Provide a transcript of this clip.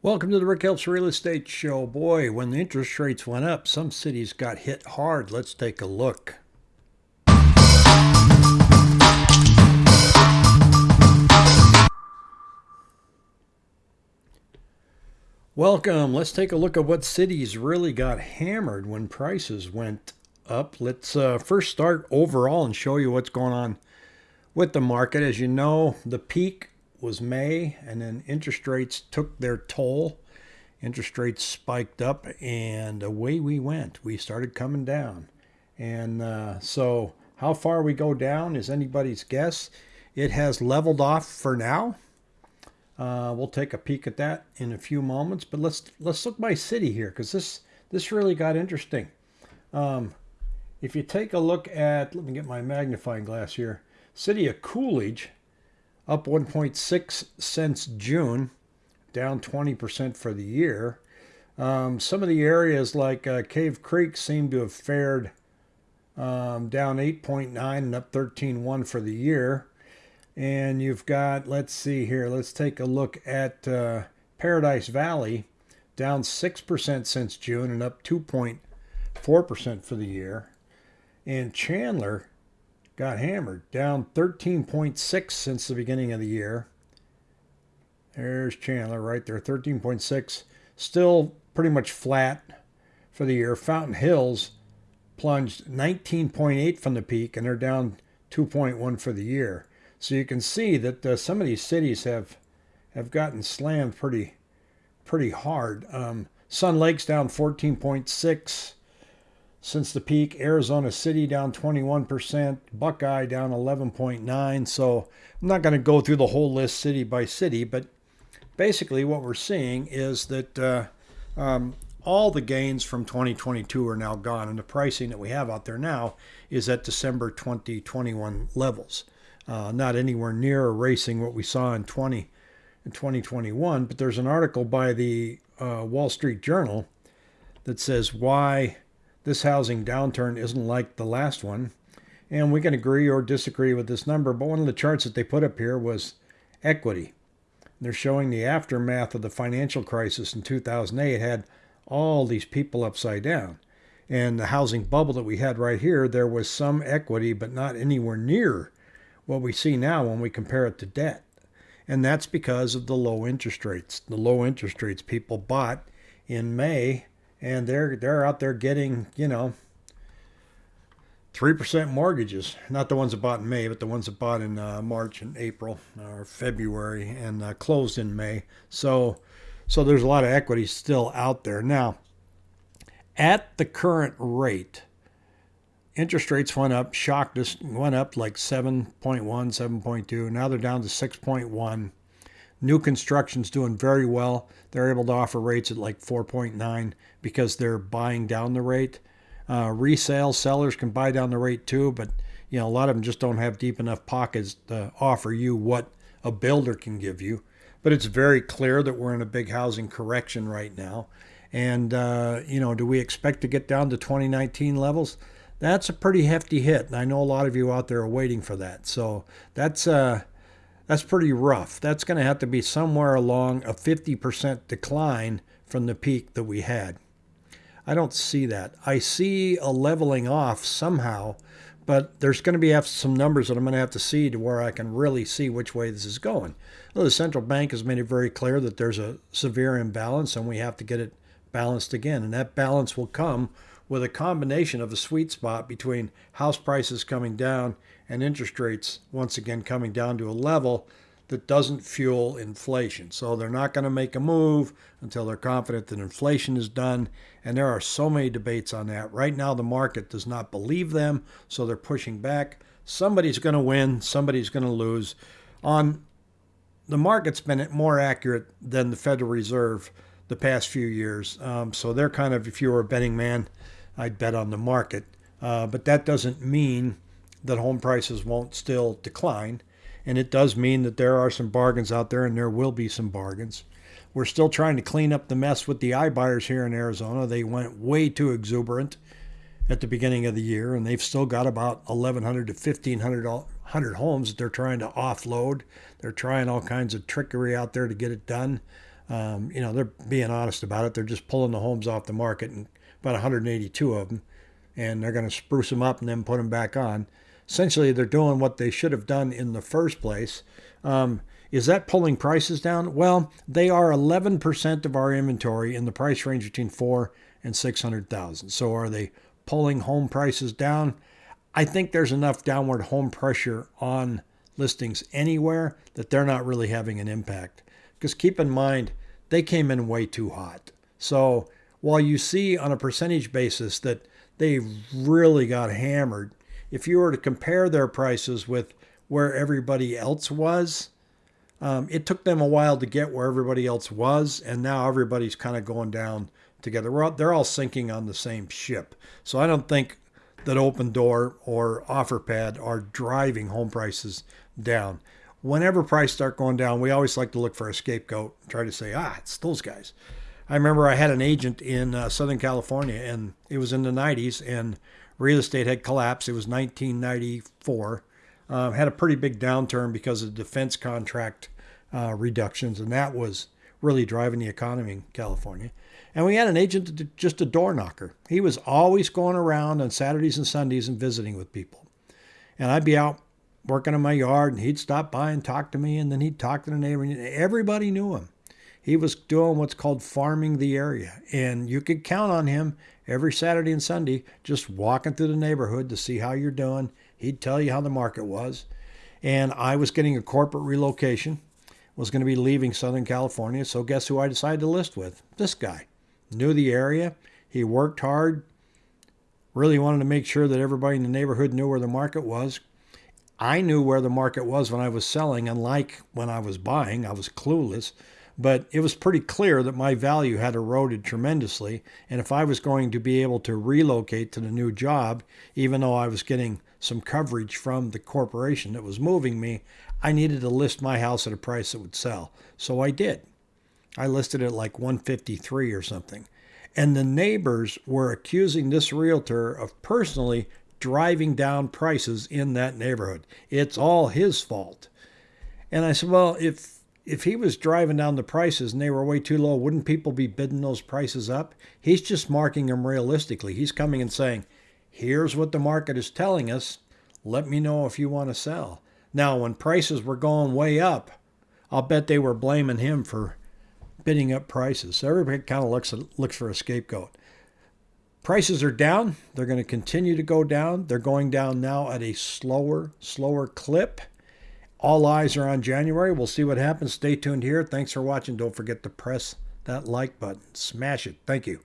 Welcome to the Rick Helps Real Estate Show. Boy, when the interest rates went up, some cities got hit hard. Let's take a look. Welcome. Let's take a look at what cities really got hammered when prices went up. Let's uh, first start overall and show you what's going on with the market. As you know, the peak was May, and then interest rates took their toll. Interest rates spiked up, and away we went. We started coming down. And uh, so, how far we go down is anybody's guess. It has leveled off for now. Uh, we'll take a peek at that in a few moments, but let's let's look by city here because this this really got interesting. Um, if you take a look at, let me get my magnifying glass here. City of Coolidge up 1.6 since June, down 20% for the year. Um, some of the areas like uh, Cave Creek seem to have fared um, down 8.9 and up 13.1 for the year. And you've got, let's see here, let's take a look at uh, Paradise Valley, down 6% since June and up 2.4% for the year. And Chandler got hammered, down 13.6 since the beginning of the year. There's Chandler right there, 13.6. Still pretty much flat for the year. Fountain Hills plunged 19.8 from the peak, and they're down 2.1 for the year. So you can see that uh, some of these cities have have gotten slammed pretty pretty hard. Um, Sun Lakes down 14.6 since the peak. Arizona City down 21%, Buckeye down 11.9. So I'm not going to go through the whole list city by city, but basically what we're seeing is that uh, um, all the gains from 2022 are now gone, and the pricing that we have out there now is at December 2021 levels. Uh, not anywhere near erasing what we saw in 20 in 2021, but there's an article by the uh, Wall Street Journal that says why this housing downturn isn't like the last one. And we can agree or disagree with this number, but one of the charts that they put up here was equity. They're showing the aftermath of the financial crisis in 2008 had all these people upside down. And the housing bubble that we had right here, there was some equity, but not anywhere near what we see now when we compare it to debt. And that's because of the low interest rates. The low interest rates people bought in May and they're they're out there getting you know three percent mortgages. Not the ones that bought in May, but the ones that bought in uh, March and April or February and uh, closed in May. So so there's a lot of equity still out there now. At the current rate, interest rates went up, shocked us, went up like 7.1, 7.2. Now they're down to 6.1. New construction's doing very well. They're able to offer rates at like 4.9 because they're buying down the rate. Uh, resale sellers can buy down the rate too, but you know a lot of them just don't have deep enough pockets to offer you what a builder can give you. But it's very clear that we're in a big housing correction right now. And uh, you know, do we expect to get down to 2019 levels? That's a pretty hefty hit, and I know a lot of you out there are waiting for that. So that's uh, that's pretty rough. That's going to have to be somewhere along a 50% decline from the peak that we had. I don't see that. I see a leveling off somehow, but there's going to be some numbers that I'm going to have to see to where I can really see which way this is going. Well, the central bank has made it very clear that there's a severe imbalance and we have to get it balanced again. And that balance will come with a combination of a sweet spot between house prices coming down and interest rates once again coming down to a level that doesn't fuel inflation. So they're not going to make a move until they're confident that inflation is done. And there are so many debates on that. Right now, the market does not believe them, so they're pushing back. Somebody's going to win, somebody's going to lose. On the market's been more accurate than the Federal Reserve the past few years. Um, so they're kind of, if you were a betting man, I'd bet on the market. Uh, but that doesn't mean that home prices won't still decline. And it does mean that there are some bargains out there, and there will be some bargains. We're still trying to clean up the mess with the iBuyers here in Arizona. They went way too exuberant at the beginning of the year, and they've still got about 1,100 to 1,500 homes that they're trying to offload. They're trying all kinds of trickery out there to get it done. Um, you know, they're being honest about it. They're just pulling the homes off the market, and about 182 of them, and they're going to spruce them up and then put them back on. Essentially, they're doing what they should have done in the first place. Um, is that pulling prices down? Well, they are 11% of our inventory in the price range between four and 600,000. So are they pulling home prices down? I think there's enough downward home pressure on listings anywhere that they're not really having an impact. Because keep in mind, they came in way too hot. So while you see on a percentage basis that they really got hammered, if you were to compare their prices with where everybody else was, um, it took them a while to get where everybody else was, and now everybody's kind of going down together. All, they're all sinking on the same ship. So I don't think that Opendoor or OfferPad are driving home prices down. Whenever prices start going down, we always like to look for a scapegoat, and try to say, ah, it's those guys. I remember I had an agent in uh, Southern California, and it was in the 90s, and real estate had collapsed. It was 1994. Uh, had a pretty big downturn because of defense contract uh, reductions, and that was really driving the economy in California. And we had an agent, just a door knocker. He was always going around on Saturdays and Sundays and visiting with people. And I'd be out working in my yard, and he'd stop by and talk to me, and then he'd talk to the neighbor. Everybody knew him. He was doing what's called farming the area, and you could count on him every Saturday and Sunday just walking through the neighborhood to see how you're doing. He'd tell you how the market was. And I was getting a corporate relocation, was going to be leaving Southern California. So guess who I decided to list with? This guy. Knew the area. He worked hard. Really wanted to make sure that everybody in the neighborhood knew where the market was. I knew where the market was when I was selling, unlike when I was buying. I was clueless but it was pretty clear that my value had eroded tremendously. And if I was going to be able to relocate to the new job, even though I was getting some coverage from the corporation that was moving me, I needed to list my house at a price that would sell. So I did. I listed it like 153 or something. And the neighbors were accusing this realtor of personally driving down prices in that neighborhood. It's all his fault. And I said, well, if if he was driving down the prices and they were way too low, wouldn't people be bidding those prices up? He's just marking them realistically. He's coming and saying, here's what the market is telling us. Let me know if you want to sell. Now, when prices were going way up, I'll bet they were blaming him for bidding up prices. So everybody kind of looks looks for a scapegoat. Prices are down. They're going to continue to go down. They're going down now at a slower, slower clip. All eyes are on January. We'll see what happens. Stay tuned here. Thanks for watching. Don't forget to press that like button. Smash it. Thank you.